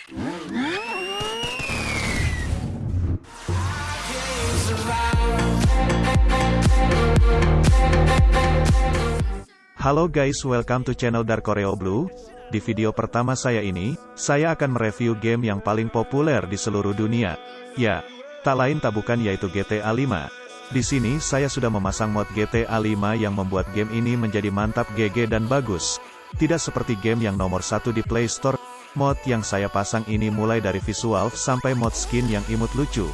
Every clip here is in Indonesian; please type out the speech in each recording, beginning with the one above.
Halo guys welcome to channel Dark Koreo Blue. Di video pertama saya ini, saya akan mereview game yang paling populer di seluruh dunia. Ya, tak lain tak bukan yaitu GTA 5. Di sini saya sudah memasang mod GTA 5 yang membuat game ini menjadi mantap GG dan bagus. Tidak seperti game yang nomor satu di Play Store, mod yang saya pasang ini mulai dari visual sampai mod skin yang imut lucu.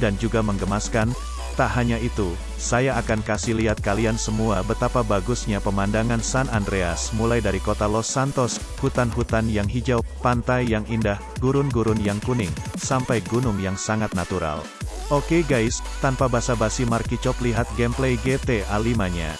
Dan juga menggemaskan, Tak hanya itu, saya akan kasih lihat kalian semua betapa bagusnya pemandangan San Andreas mulai dari kota Los Santos, hutan-hutan yang hijau, pantai yang indah, gurun-gurun yang kuning, sampai gunung yang sangat natural. Oke guys, tanpa basa-basi Marki Cop lihat gameplay GTA 5-nya.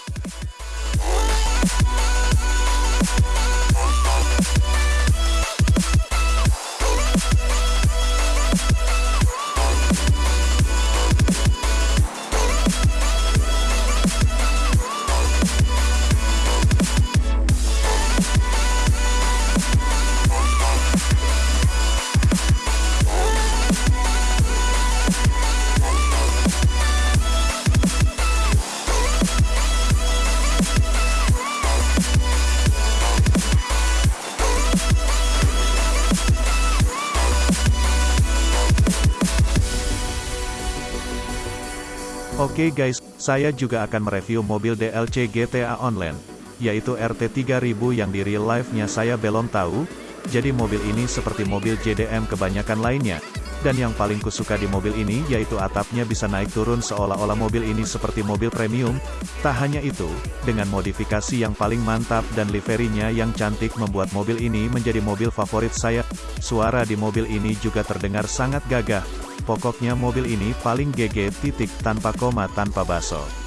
Oke okay guys, saya juga akan mereview mobil DLC GTA Online, yaitu RT3000 yang di real life-nya saya belum tahu, jadi mobil ini seperti mobil JDM kebanyakan lainnya. Dan yang paling kusuka di mobil ini yaitu atapnya bisa naik turun seolah-olah mobil ini seperti mobil premium. Tak hanya itu, dengan modifikasi yang paling mantap dan liverinya yang cantik membuat mobil ini menjadi mobil favorit saya. Suara di mobil ini juga terdengar sangat gagah, Pokoknya mobil ini paling GG titik tanpa koma tanpa baso.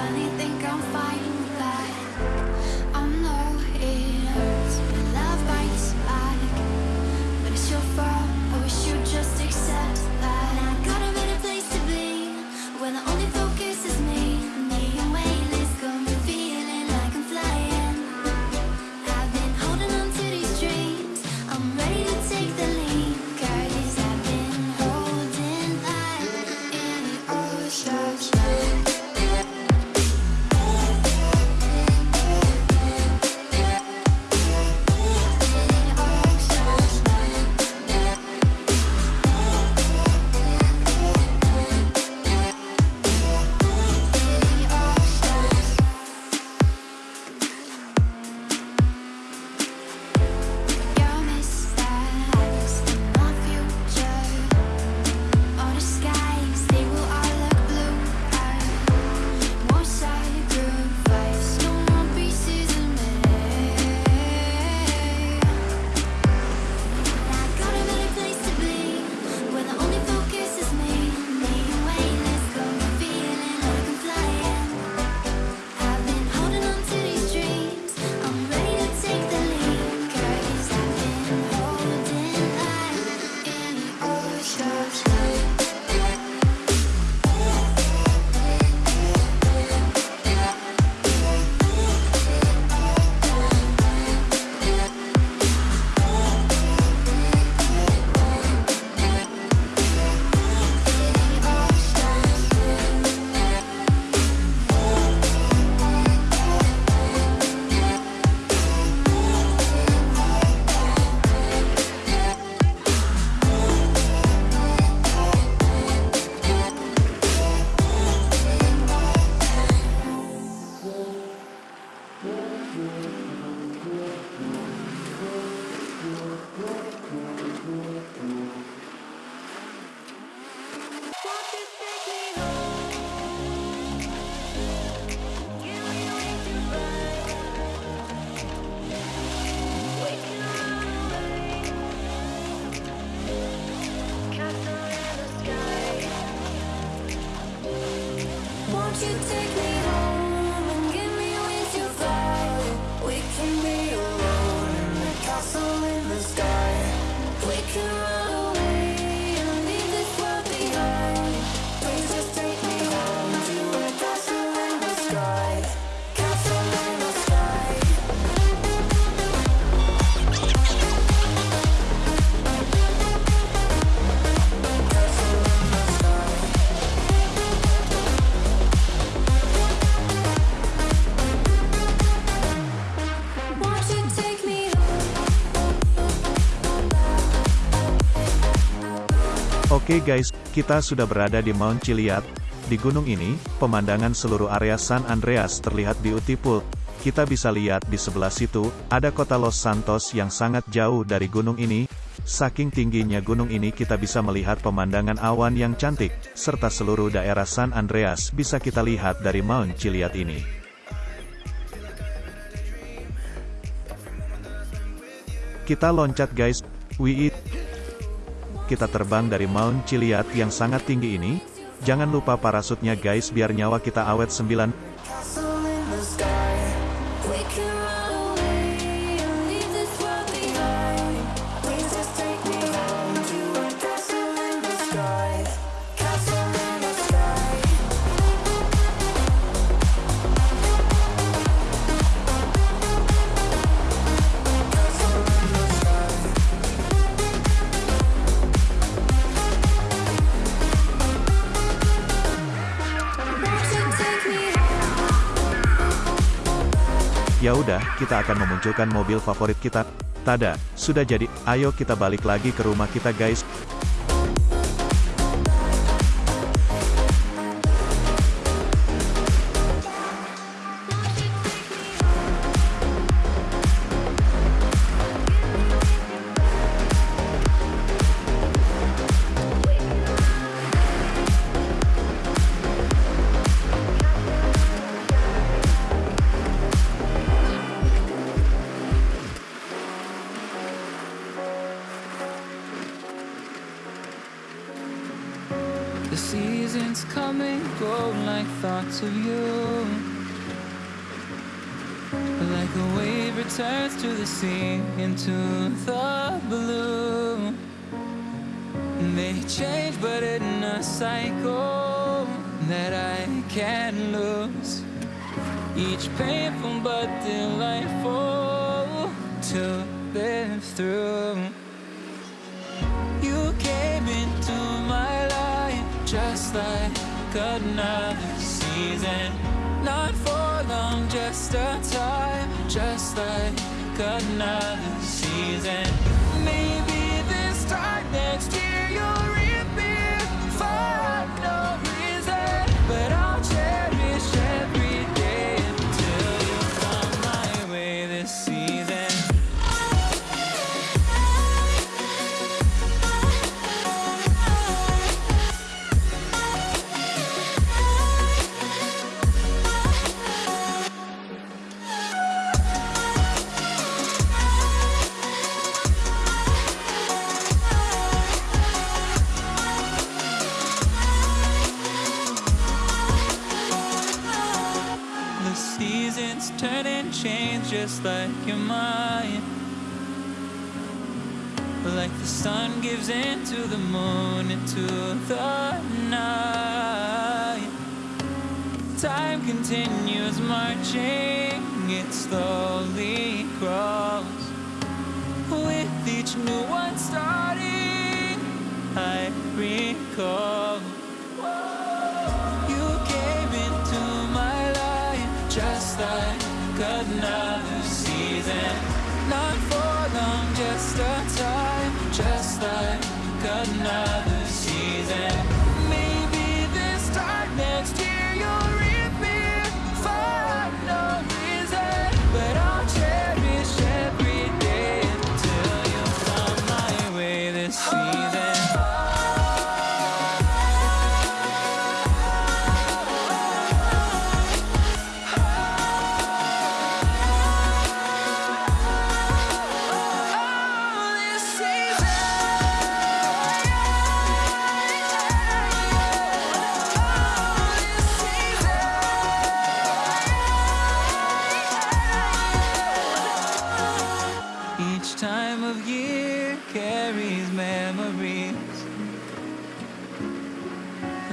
funny, think I'm fine Oke guys, kita sudah berada di Mount Chiliad. Di gunung ini, pemandangan seluruh area San Andreas terlihat beautiful. Kita bisa lihat di sebelah situ, ada kota Los Santos yang sangat jauh dari gunung ini. Saking tingginya gunung ini kita bisa melihat pemandangan awan yang cantik, serta seluruh daerah San Andreas bisa kita lihat dari Mount Chiliad ini. Kita loncat guys, we eat kita terbang dari Mount Chiliad yang sangat tinggi ini, jangan lupa parasutnya guys biar nyawa kita awet 9 Ya udah, kita akan memunculkan mobil favorit kita. Tada, sudah jadi, ayo kita balik lagi ke rumah kita guys. Thoughts of you. Like a wave returns to the sea into the blue. They change but in a cycle that I can't lose. Each painful but delightful to live through. You came into my life just like another season Not for long, just a time Just like another season just like your mind Like the sun gives into the moon into the night. Time continues marching, it slowly crawls. With each new one starting, I recall another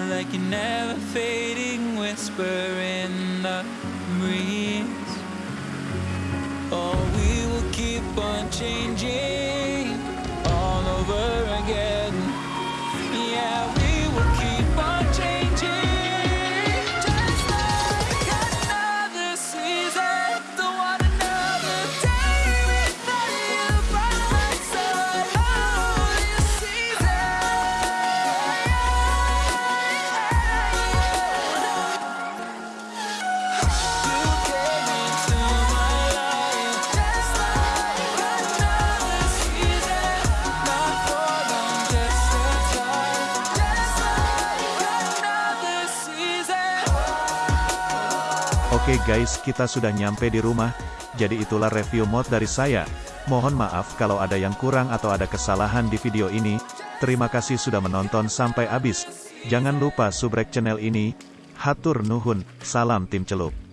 like a never fading whisper in the breeze. Oh, we will keep on changing Oke guys, kita sudah nyampe di rumah, jadi itulah review mod dari saya. Mohon maaf kalau ada yang kurang atau ada kesalahan di video ini. Terima kasih sudah menonton sampai habis. Jangan lupa subrek channel ini. Hatur nuhun, salam tim celup.